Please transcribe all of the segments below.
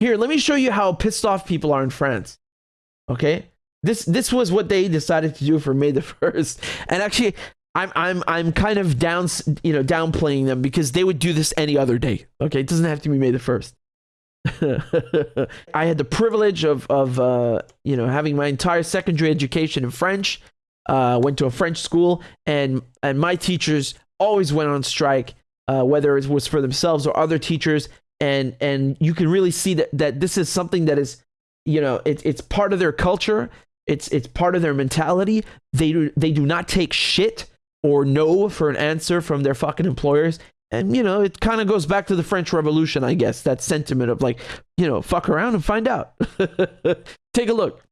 Here, let me show you how pissed off people are in France. Okay? This this was what they decided to do for May the 1st. And actually I'm I'm I'm kind of down you know downplaying them because they would do this any other day. Okay? It doesn't have to be May the 1st. I had the privilege of of uh, you know having my entire secondary education in French. Uh, went to a French school, and and my teachers always went on strike, uh, whether it was for themselves or other teachers. And and you can really see that that this is something that is, you know, it, it's part of their culture. It's it's part of their mentality. They do they do not take shit or no for an answer from their fucking employers. And, you know, it kind of goes back to the French Revolution, I guess, that sentiment of like, you know, fuck around and find out. Take a look.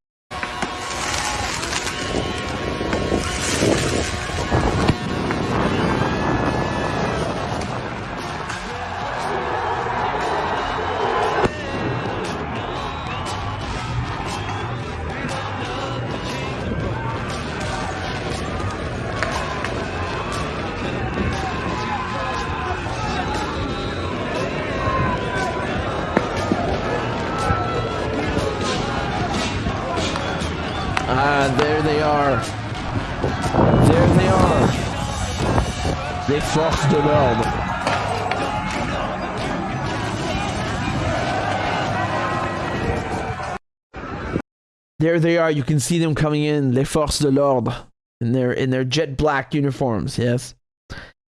There they are. You can see them coming in. Les forces de l'ordre in their in their jet black uniforms. Yes.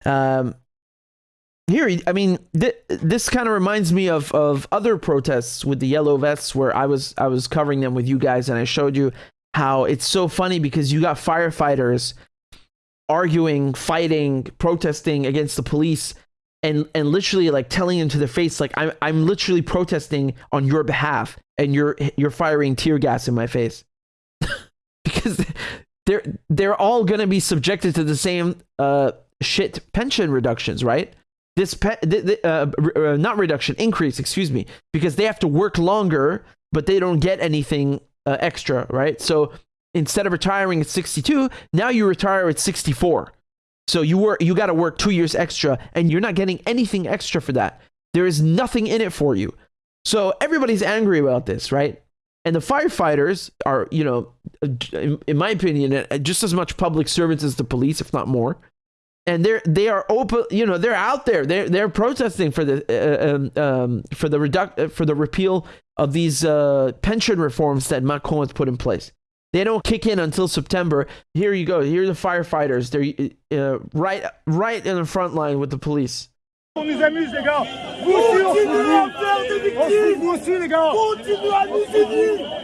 Um. Here, I mean, th- this kind of reminds me of of other protests with the yellow vests, where I was I was covering them with you guys, and I showed you how it's so funny because you got firefighters arguing, fighting, protesting against the police and and literally like telling them to their face like I'm I'm literally protesting on your behalf and you're you're firing tear gas in my face. because they're they're all going to be subjected to the same uh shit pension reductions, right? This pe- th- th- uh, re- uh, not reduction increase, excuse me, because they have to work longer but they don't get anything uh, extra, right? So instead of retiring at 62, now you retire at 64. So you work, you got to work two years extra, and you're not getting anything extra for that. There is nothing in it for you. So everybody's angry about this, right? And the firefighters are, you know, in, my opinion, just as much public servants as the police, if not more. And they're they are open, you know, they're out there. They're they're protesting for the uh, um, um, for the reduct for the repeal of these uh, pension reforms that Macron has put in place. They don't kick in until September. Here you go. Here are the firefighters. They're uh, right, right in the front line with the police. On nous amuse, les gars. Vous aussi, on se fout. On se fout vous aussi, les gars. Continuez à nous aider.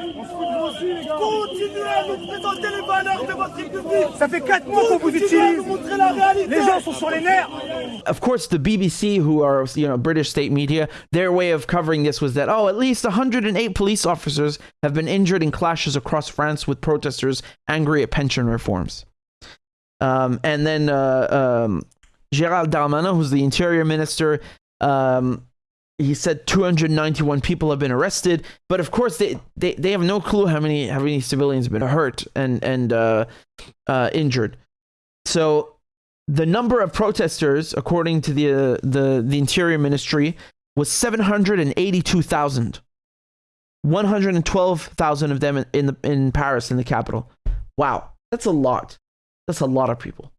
Continuez à nous présenter les valeurs de votre République. Ça fait 4 mois qu'on vous utilise. nous montrer la réalité. Les gens sont sur les nerfs. Of course, the BBC, who are you know British state media, their way of covering this was that oh, at least 108 police officers have been injured in clashes across France with protesters angry at pension reforms. Um, and then uh, um, Gérald Darmanin, who's the interior minister, um, he said 291 people have been arrested, but of course they, they, they have no clue how many how many civilians have been hurt and and uh, uh, injured. So the number of protesters, according to the uh, the the Interior Ministry, was 782,000. 112,000 of them in, in the in Paris in the capital. Wow, that's a lot. That's a lot of people.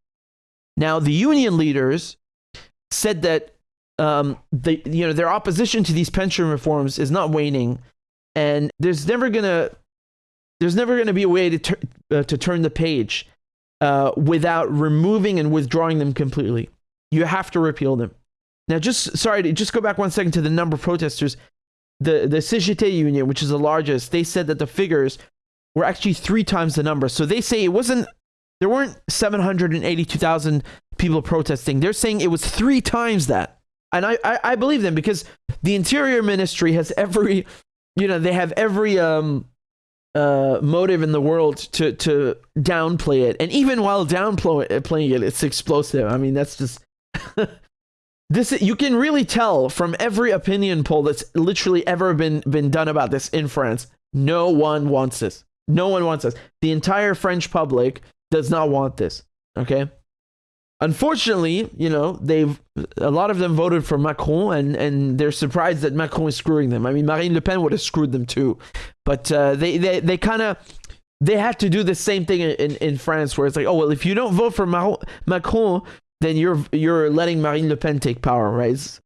Now the union leaders said that um, the you know their opposition to these pension reforms is not waning, and there's never gonna there's never gonna be a way to tur- uh, to turn the page uh, without removing and withdrawing them completely. You have to repeal them. Now, just sorry to just go back one second to the number of protesters. The the CGT union, which is the largest, they said that the figures were actually three times the number. So they say it wasn't there weren't 782,000 people protesting. They're saying it was three times that. And I, I, I believe them because the Interior Ministry has every, you know, they have every um, uh, motive in the world to, to downplay it. And even while downplaying it, it's explosive. I mean, that's just. this you can really tell from every opinion poll that's literally ever been been done about this in France. No one wants this. No one wants this. The entire French public does not want this. Okay. Unfortunately, you know, they've a lot of them voted for Macron, and and they're surprised that Macron is screwing them. I mean, Marine Le Pen would have screwed them too, but uh, they they they kind of they had to do the same thing in, in France, where it's like, oh well, if you don't vote for Mar- Macron, then you're you're letting Marine Le Pen take power, right?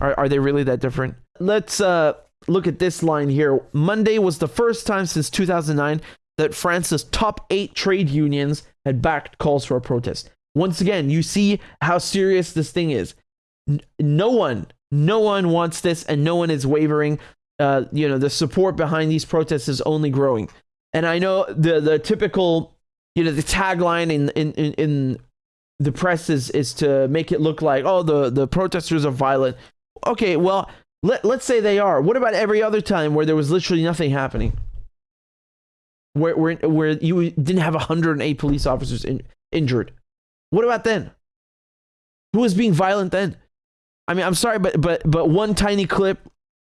Are are they really that different? Let's uh look at this line here. Monday was the first time since 2009 that France's top eight trade unions had backed calls for a protest. Once again, you see how serious this thing is. No one, no one wants this, and no one is wavering. Uh, you know, the support behind these protests is only growing. And I know the the typical, you know, the tagline in in in, in the press is is to make it look like oh the the protesters are violent. Okay, well let let's say they are. What about every other time where there was literally nothing happening? Where where where you didn't have 108 police officers in, injured? What about then? Who was being violent then? I mean, I'm sorry, but but but one tiny clip,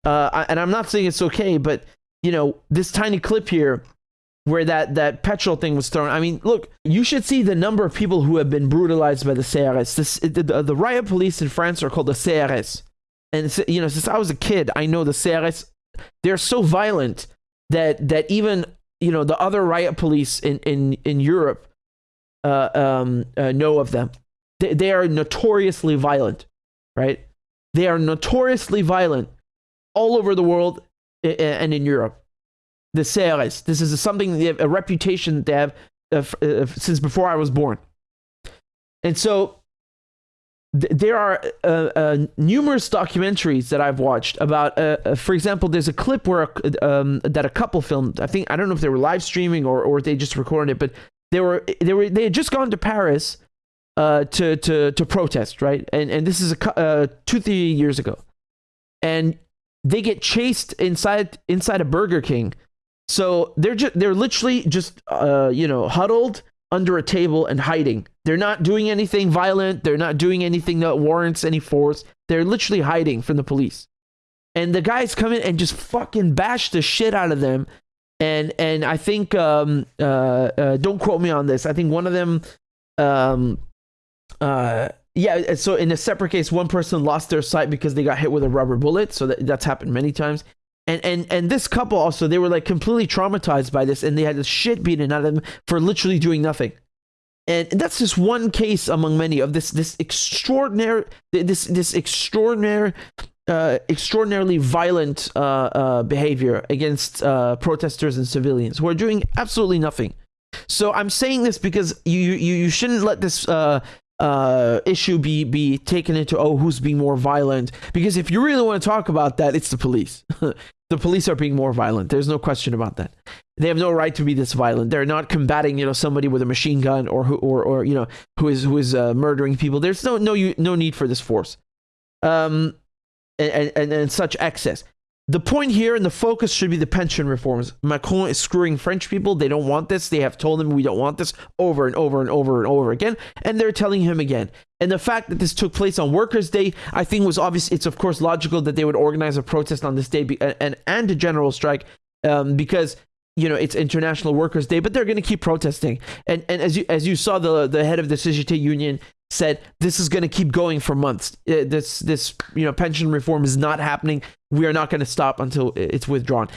uh, and I'm not saying it's okay, but you know, this tiny clip here where that that petrol thing was thrown. I mean, look, you should see the number of people who have been brutalized by the CRS. This the, the, the riot police in France are called the CRS, and you know, since I was a kid, I know the CRS. They're so violent that that even you know the other riot police in in in Europe uh, um, uh, know of them. They, they are notoriously violent, right? They are notoriously violent all over the world and in Europe. The CRS. This is something they have a reputation they have uh, uh, since before I was born. And so th- there are uh, numerous documentaries that I've watched about. For example, there's a clip where um, that a couple filmed. I think I don't know if they were live streaming or or they just recorded it, but they were they were they had just gone to Paris uh, to to to protest, right? And and this is a uh, two three years ago, and they get chased inside inside a Burger King. So they're just they're literally just uh, you know huddled under a table and hiding. They're not doing anything violent. They're not doing anything that warrants any force. They're literally hiding from the police. And the guys come in and just fucking bash the shit out of them and and I think um, uh, uh, don't quote me on this. I think one of them, um, uh, yeah. So in a separate case, one person lost their sight because they got hit with a rubber bullet. So that, that's happened many times. And and and this couple also they were like completely traumatized by this, and they had the shit beaten out of them for literally doing nothing. And that's just one case among many of this this extraordinary this this extraordinary uh, extraordinarily violent uh, uh, behavior against uh, protesters and civilians who are doing absolutely nothing. So I'm saying this because you you, you shouldn't let this uh, issue be be taken into oh who's being more violent because if you really want to talk about that, it's the police. the police are being more violent. There's no question about that. They have no right to be this violent. They're not combating, you know, somebody with a machine gun or who or, or you know who is who is murdering people. There's no no no need for this force. Um, and, and, and such excess. The point here and the focus should be the pension reforms. Macron is screwing French people. They don't want this. They have told him we don't want this over and over and over and over again. And they're telling him again. And the fact that this took place on Workers' Day, I think was obvious. It's of course logical that they would organize a protest on this day be, and, and a general strike um, because you know it's International Workers' Day, but they're going to keep protesting. And and as you as you saw, the the head of the CGT union said this is going to keep going for months. Uh, this this you know pension reform is not happening. We are not going to stop until it's withdrawn.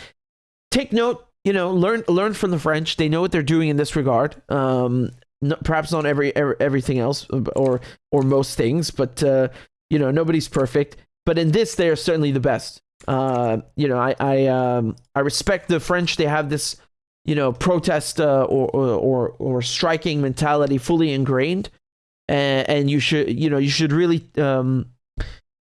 Take note, you know, learn learn from the French. They know what they're doing in this regard. Um, no, perhaps not every, every, everything else or or most things, but uh, you know nobody's perfect. But in this, they are certainly the best. Uh, you know, I I um, I respect the French. They have this you know protest uh, or, or or striking mentality fully ingrained and, and you should you know you should really um,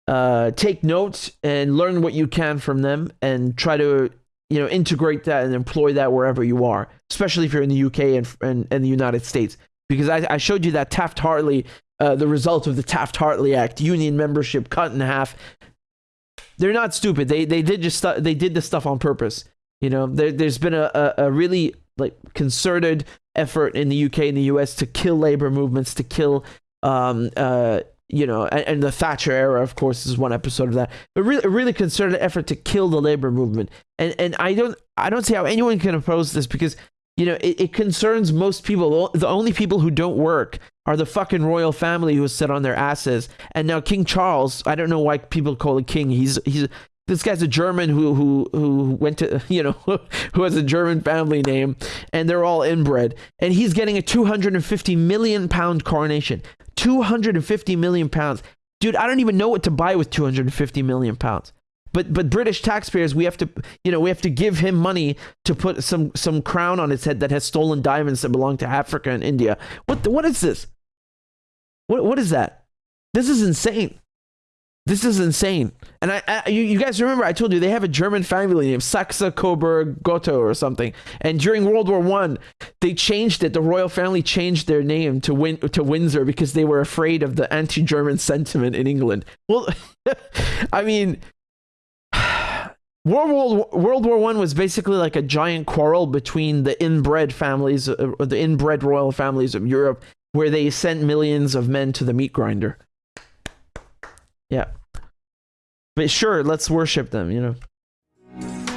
uh, take notes and learn what you can from them and try to you know integrate that and employ that wherever you are especially if you're in the uk and and, and the united states. Because I, I showed you that taft hartley uh, the result of the taft hartley act union membership cut in half. They're not stupid. They they did just they did this stuff on purpose. You know there, there's been a, a, a really like concerted effort in the UK and the US to kill labor movements, to kill, um, uh, you know, and, and, the Thatcher era, of course, is one episode of that. But really, a really concerted effort to kill the labor movement. And and I don't I don't see how anyone can oppose this because you know, it, it concerns most people. The only people who don't work are the fucking royal family who sit on their asses. And now King Charles, I don't know why people call it king. He's he's this guy's a German who who who went to you know who has a German family name, and they're all inbred. And he's getting a 250 million pound coronation. 250 million pounds, dude. I don't even know what to buy with 250 million pounds. But but British taxpayers, we have to you know we have to give him money to put some some crown on his head that has stolen diamonds that belong to Africa and India. What the, what is this? What what is that? This is insane. This is insane. And I, I you, you guys remember I told you they have a German family name Saxe Coburg Gotto or something. And during World War One, they changed it. The royal family changed their name to Win to Windsor because they were afraid of the anti-German sentiment in England. Well, I mean, World War World War One was basically like a giant quarrel between the inbred families, uh, the inbred royal families of Europe, where they sent millions of men to the meat grinder. Yeah, but sure, let's worship them, you know.